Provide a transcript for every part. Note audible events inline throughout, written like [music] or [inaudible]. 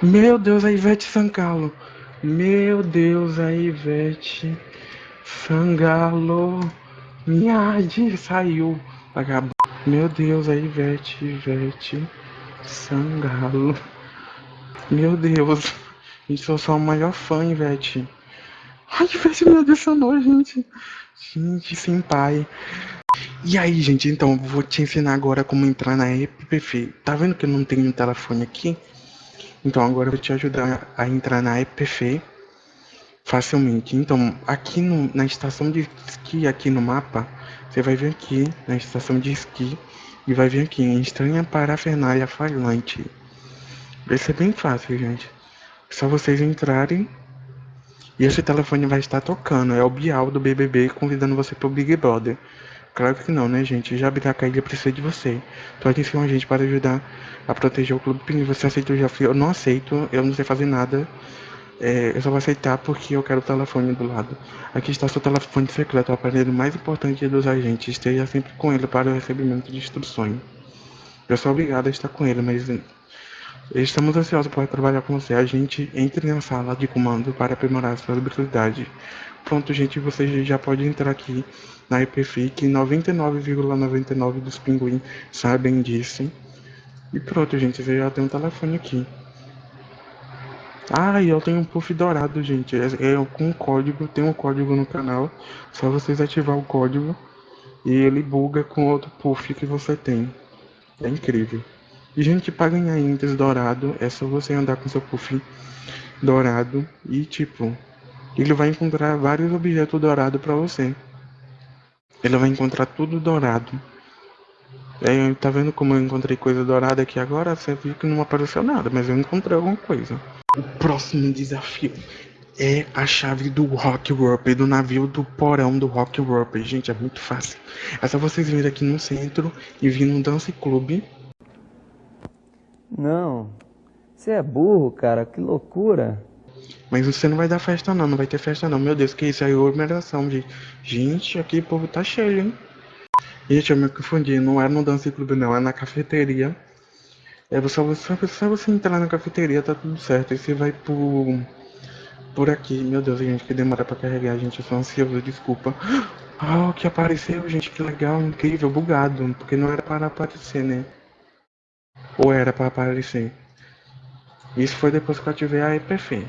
Meu Deus, a Ivete Sangalo. Meu Deus, a Ivete Sangalo. Minha saiu. Acabou. Meu Deus, a Ivete, Ivete Sangalo. Meu Deus. Gente, sou só o maior fã, Ivete. Ai, Ivete me adicionou, gente. Gente, sem pai. E aí, gente, então, vou te ensinar agora como entrar na EPP. Tá vendo que eu não tenho um telefone aqui? Então, agora eu vou te ajudar a entrar na EPF facilmente. Então, aqui no, na estação de esqui, aqui no mapa, você vai vir aqui na estação de esqui e vai vir aqui em estranha parafernália falante. Vai ser bem fácil, gente. Só vocês entrarem e esse telefone vai estar tocando. É o Bial do BBB convidando você pro Big Brother. Claro que não, né, gente? Já a ilha precisa de você. Atenção a gente para ajudar a proteger o Clube Pinguim. Você aceita o desafio? Eu não aceito, eu não sei fazer nada. É, eu só vou aceitar porque eu quero o telefone do lado. Aqui está seu telefone secreto, o aparelho mais importante dos agentes. Esteja sempre com ele para o recebimento de instruções. Eu sou obrigado a estar com ele, mas estamos ansiosos para trabalhar com você. A gente entre na sala de comando para aprimorar sua habilidade. Pronto, gente, você já pode entrar aqui na IPFIC. 99,99 ,99 dos pinguins sabem disso. E pronto, gente, você já tem um telefone aqui. Ah, e eu tenho um puff dourado, gente. É, é com código, tem um código no canal. Só vocês ativar o código e ele buga com outro puff que você tem. É incrível. E, gente, para ganhar índice dourado, é só você andar com seu puff dourado e, tipo, ele vai encontrar vários objetos dourados para você. Ele vai encontrar tudo dourado. É, tá vendo como eu encontrei coisa dourada aqui agora? Você viu que não apareceu nada, mas eu encontrei alguma coisa. O próximo desafio é a chave do Rock Warp, do navio do porão do Rock Warp. Gente, é muito fácil. É só vocês virem aqui no centro e vir no Dance Club. Não, você é burro, cara, que loucura. Mas você não vai dar festa não, não vai ter festa não. Meu Deus, que isso aí é aglomeração, gente. Gente, aqui o povo tá cheio, hein? Gente, eu me confundi, não é no Dance Club não, é na cafeteria. É só você, só você entrar na cafeteria, tá tudo certo. Aí você vai por, por aqui. Meu Deus, gente, que demora pra carregar, gente. Eu sou ansioso, desculpa. [gasps] Ah, oh, que apareceu, gente, que legal, incrível, bugado. Porque não era para aparecer, né? Ou era para aparecer? Isso foi depois que eu ativei a EPF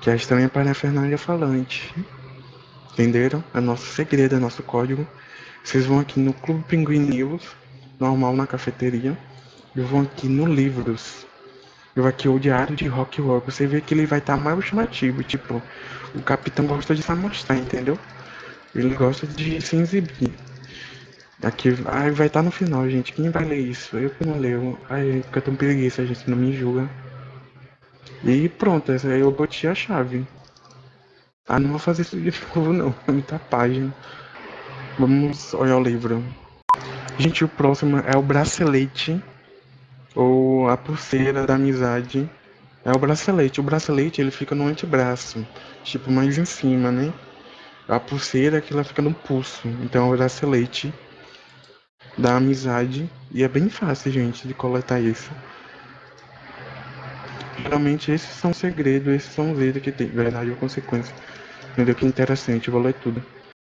que é a estranha parafernália falante. Entenderam? É nosso segredo, é nosso código. Vocês vão aqui no Clube Pinguim News, normal na cafeteria. E vão aqui no Livros. Eu aqui o Diário de Rock World. Você vê que ele vai estar tá mais chamativo. Tipo, o capitão gosta de se mostrar, entendeu? Ele gosta de se exibir. Aqui ai, vai estar tá no final, gente. Quem vai ler isso? Eu que não leio. Ai, fica tão preguiça, gente. Não me julga. E pronto, essa aí eu botei a chave. Ah, não vou fazer isso de [laughs] novo não, é muita página. Vamos olhar o livro. Gente, o próximo é o bracelete. Ou a pulseira da amizade. É o bracelete. O bracelete ele fica no antebraço. Tipo, mais em cima, né? A pulseira que ela fica no pulso. Então é o bracelete da amizade. E é bem fácil, gente, de coletar isso. Geralmente esses são segredos, esses são os itens que tem verdade ou consequência. Entendeu? Que interessante, vou ler tudo.